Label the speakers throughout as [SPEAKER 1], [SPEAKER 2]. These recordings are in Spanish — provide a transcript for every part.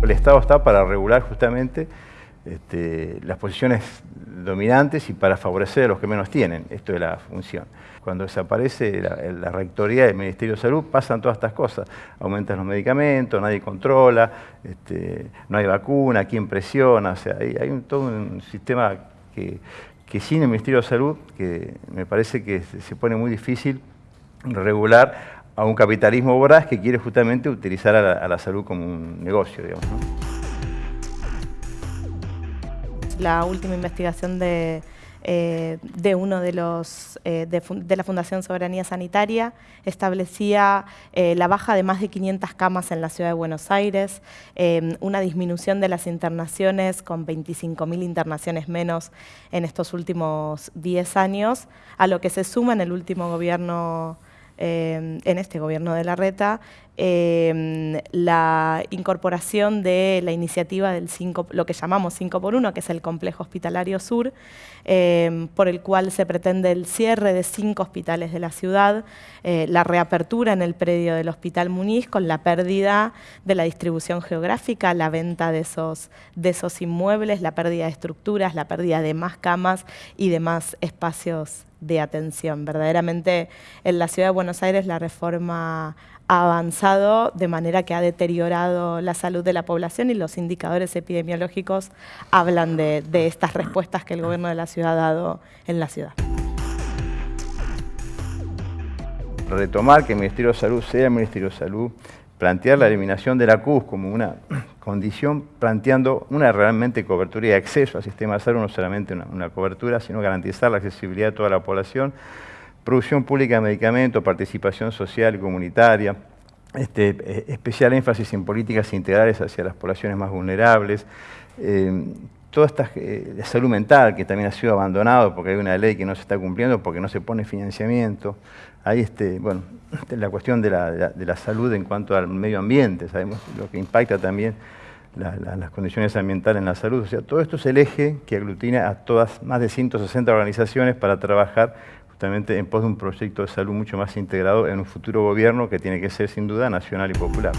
[SPEAKER 1] El Estado está para regular justamente este, las posiciones dominantes y para favorecer a los que menos tienen. Esto es la función. Cuando desaparece la, rectoría del Ministerio de Salud pasan todas estas cosas. Aumentan los medicamentos, nadie controla, este, no hay vacuna, quién presiona. O sea, hay, todo un sistema que, sin el Ministerio de Salud, que me parece que se pone muy difícil regular a un capitalismo voraz que quiere justamente utilizar a la, salud como un negocio, digamos.
[SPEAKER 2] La última investigación de, eh, de uno de los eh, de, la Fundación Soberanía Sanitaria establecía eh, la baja de más de 500 camas en la ciudad de Buenos Aires, una disminución de las internaciones con 25.000 internaciones menos en estos últimos 10 años, a lo que se suma en el último gobierno en este gobierno de la RETA, em, la incorporación de la iniciativa del 5, lo que llamamos 5 por 1, que es el Complejo Hospitalario Sur, em, por el cual se pretende el cierre de cinco hospitales de la ciudad, eh, la reapertura en el predio del Hospital Muniz con la pérdida de la distribución geográfica, la venta de esos, de esos inmuebles, la pérdida de estructuras, la pérdida de más camas y de más espacios de atención. Verdaderamente en la Ciudad de Buenos Aires la reforma avanzado de manera que ha deteriorado la salud de la población y los indicadores epidemiológicos hablan de, estas respuestas que el gobierno de la ciudad ha dado en la ciudad.
[SPEAKER 1] Retomar que el Ministerio de Salud sea el Ministerio de Salud, plantear la eliminación de la CUS como una condición planteando una realmente cobertura y acceso al sistema de salud, no solamente una, cobertura, sino garantizar la accesibilidad de toda la población, producción pública de medicamentos, participación social y comunitaria, este, eh, especial énfasis en políticas integrales hacia las poblaciones más vulnerables, eh, toda esta eh, salud mental que también ha sido abandonado porque hay una ley que no se está cumpliendo porque no se pone financiamiento. Hay este, bueno, la cuestión de la, de la salud en cuanto al medio ambiente, sabemos lo que impacta también las condiciones ambientales en la salud. O sea, todo esto es el eje que aglutina a todas, más de 160 organizaciones para trabajar justamente en pos de un proyecto de salud mucho más integrado en un futuro gobierno que tiene que ser sin duda nacional y popular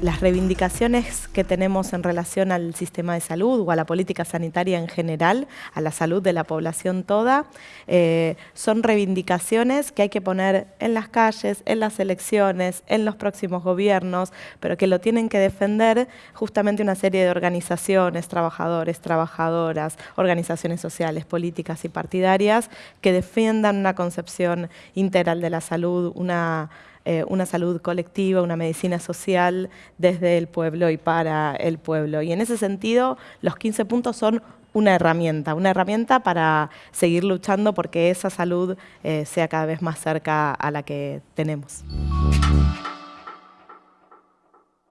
[SPEAKER 2] las reivindicaciones que tenemos en relación al sistema de salud o a la política sanitaria en general, a la salud de la población toda, eh, son reivindicaciones que hay que poner en las calles, en las elecciones, en los próximos gobiernos, pero que lo tienen que defender justamente una serie de organizaciones, trabajadores, trabajadoras, organizaciones sociales, políticas y partidarias que defiendan una concepción integral de la salud, una eh, una salud colectiva, una medicina social desde el pueblo y para el pueblo. Y en ese sentido, los 15 puntos son una herramienta, una herramienta para seguir luchando porque esa salud eh, sea cada vez más cerca a la que tenemos.